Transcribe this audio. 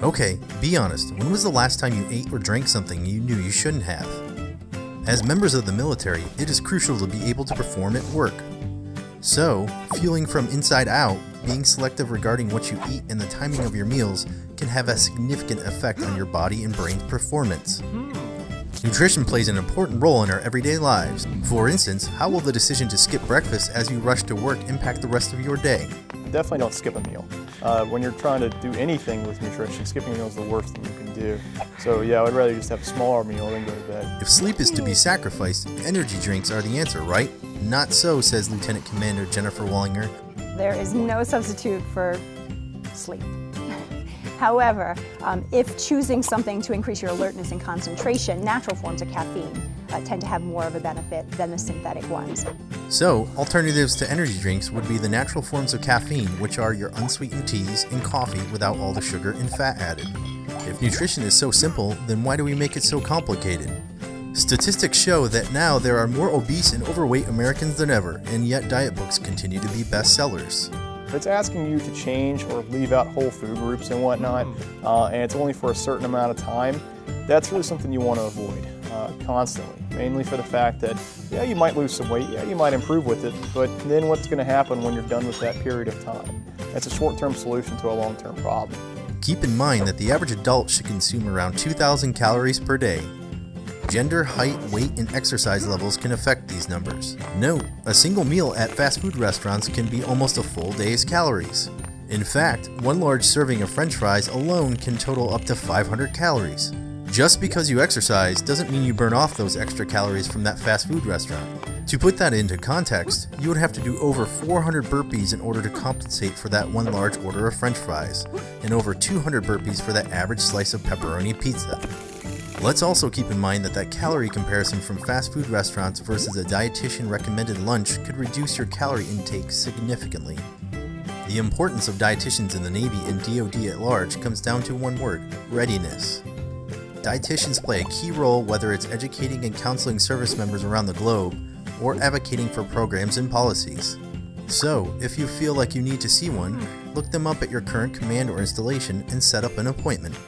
Okay, be honest, when was the last time you ate or drank something you knew you shouldn't have? As members of the military, it is crucial to be able to perform at work. So, fueling from inside out, being selective regarding what you eat and the timing of your meals can have a significant effect on your body and brain's performance. Nutrition plays an important role in our everyday lives. For instance, how will the decision to skip breakfast as you rush to work impact the rest of your day? Definitely don't skip a meal. Uh, when you're trying to do anything with nutrition, skipping a meal is the worst thing you can do. So yeah, I'd rather just have a smaller meal than go to bed. If sleep is to be sacrificed, energy drinks are the answer, right? Not so, says Lieutenant Commander Jennifer Wallinger. There is no substitute for sleep. However, um, if choosing something to increase your alertness and concentration, natural forms of caffeine uh, tend to have more of a benefit than the synthetic ones. So, alternatives to energy drinks would be the natural forms of caffeine, which are your unsweetened teas and coffee without all the sugar and fat added. If nutrition is so simple, then why do we make it so complicated? Statistics show that now there are more obese and overweight Americans than ever, and yet diet books continue to be bestsellers. If it's asking you to change or leave out whole food groups and whatnot, uh, and it's only for a certain amount of time, that's really something you want to avoid uh, constantly. Mainly for the fact that, yeah, you might lose some weight, yeah, you might improve with it, but then what's going to happen when you're done with that period of time? That's a short-term solution to a long-term problem. Keep in mind that the average adult should consume around 2,000 calories per day. Gender, height, weight, and exercise levels can affect these numbers. Note, a single meal at fast food restaurants can be almost a full day's calories. In fact, one large serving of french fries alone can total up to 500 calories. Just because you exercise doesn't mean you burn off those extra calories from that fast food restaurant. To put that into context, you would have to do over 400 burpees in order to compensate for that one large order of french fries, and over 200 burpees for that average slice of pepperoni pizza. Let's also keep in mind that that calorie comparison from fast food restaurants versus a dietitian recommended lunch could reduce your calorie intake significantly. The importance of dietitians in the Navy and DoD at large comes down to one word readiness. Dietitians play a key role whether it's educating and counseling service members around the globe or advocating for programs and policies. So, if you feel like you need to see one, look them up at your current command or installation and set up an appointment.